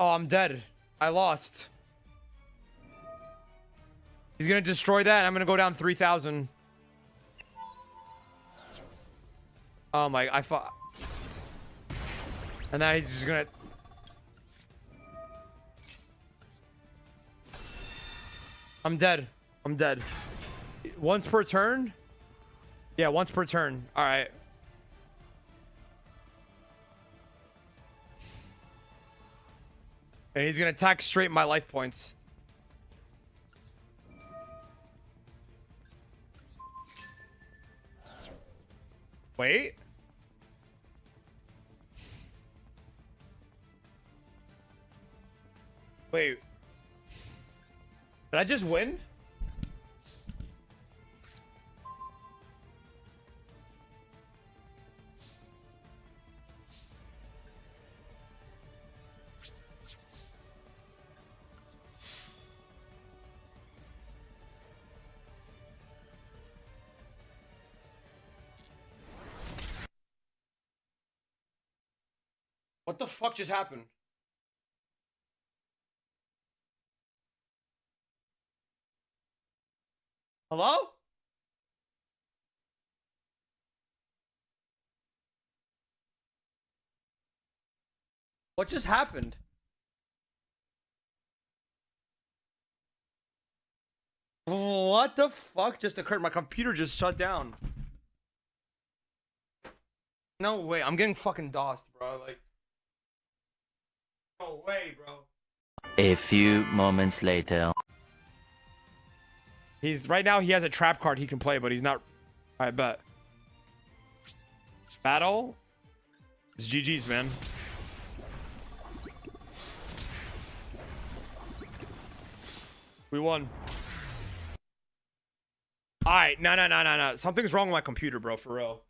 Oh, I'm dead. I lost. He's gonna destroy that. I'm gonna go down 3,000. Oh my, I fought. And now he's just gonna... I'm dead. I'm dead. Once per turn? Yeah, once per turn. All right. And he's gonna attack straight my life points. Wait. Wait. Did I just win? What the fuck just happened? Hello? What just happened? What the fuck just occurred? My computer just shut down. No way, I'm getting fucking DOSed, bro. Like, no way, bro. A few moments later. He's right now. He has a trap card he can play, but he's not. I bet. Battle. It's GG's, man. We won. All right, no, no, no, no, no. Something's wrong with my computer, bro. For real.